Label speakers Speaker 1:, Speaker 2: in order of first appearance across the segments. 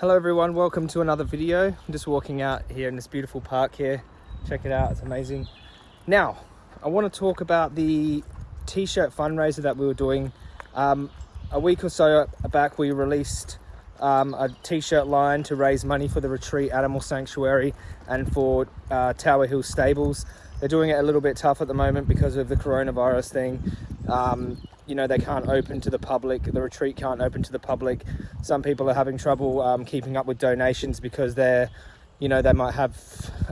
Speaker 1: Hello everyone, welcome to another video. I'm just walking out here in this beautiful park here. Check it out, it's amazing. Now, I want to talk about the t-shirt fundraiser that we were doing. Um, a week or so back we released um, a t-shirt line to raise money for the Retreat Animal Sanctuary and for uh, Tower Hill Stables. They're doing it a little bit tough at the moment because of the coronavirus thing. Um, you know, they can't open to the public. The retreat can't open to the public. Some people are having trouble um, keeping up with donations because they're, you know, they might have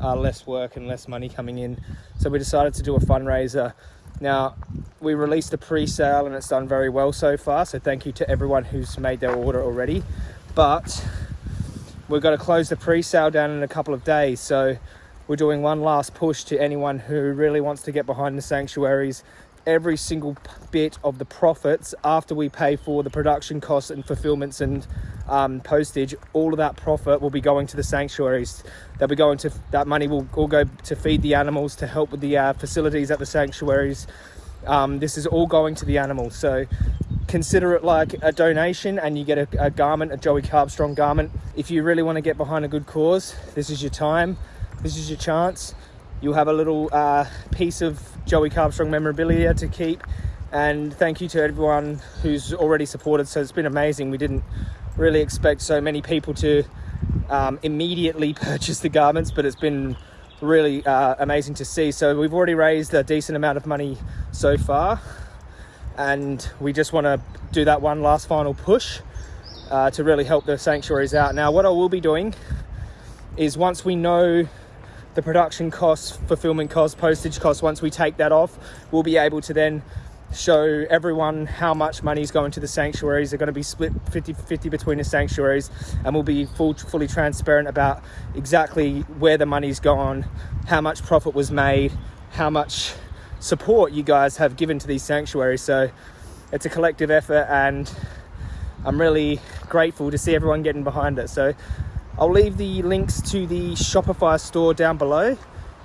Speaker 1: uh, less work and less money coming in. So we decided to do a fundraiser. Now, we released a pre-sale and it's done very well so far. So thank you to everyone who's made their order already. But we're going to close the pre-sale down in a couple of days. So we're doing one last push to anyone who really wants to get behind the sanctuaries every single bit of the profits after we pay for the production costs and fulfillments and um, postage all of that profit will be going to the sanctuaries. They'll be going to that money will all go to feed the animals to help with the uh, facilities at the sanctuaries. Um, this is all going to the animals. So consider it like a donation and you get a, a garment a joey carbstrong garment. If you really want to get behind a good cause this is your time. This is your chance you'll have a little uh, piece of Joey Carbstrong memorabilia to keep. And thank you to everyone who's already supported. So it's been amazing. We didn't really expect so many people to um, immediately purchase the garments, but it's been really uh, amazing to see. So we've already raised a decent amount of money so far. And we just want to do that one last final push uh, to really help the sanctuaries out. Now, what I will be doing is once we know the production costs, fulfillment costs, postage costs, once we take that off, we'll be able to then show everyone how much money is going to the sanctuaries. They're going to be split 50-50 between the sanctuaries and we'll be full, fully transparent about exactly where the money's gone, how much profit was made, how much support you guys have given to these sanctuaries. So it's a collective effort and I'm really grateful to see everyone getting behind it. So I'll leave the links to the Shopify store down below.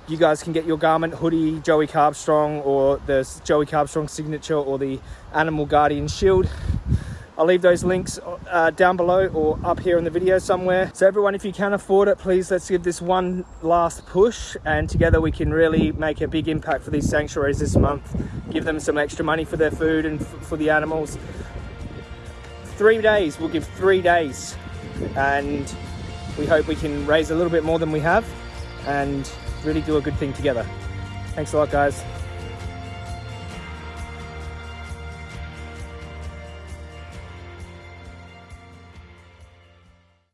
Speaker 1: You guys can get your garment, hoodie, Joey Carbstrong, or the Joey Carbstrong signature, or the Animal Guardian shield. I'll leave those links uh, down below or up here in the video somewhere. So everyone, if you can afford it, please let's give this one last push and together we can really make a big impact for these sanctuaries this month. Give them some extra money for their food and for the animals. Three days, we'll give three days. And we hope we can raise a little bit more than we have and really do a good thing together. Thanks a lot, guys.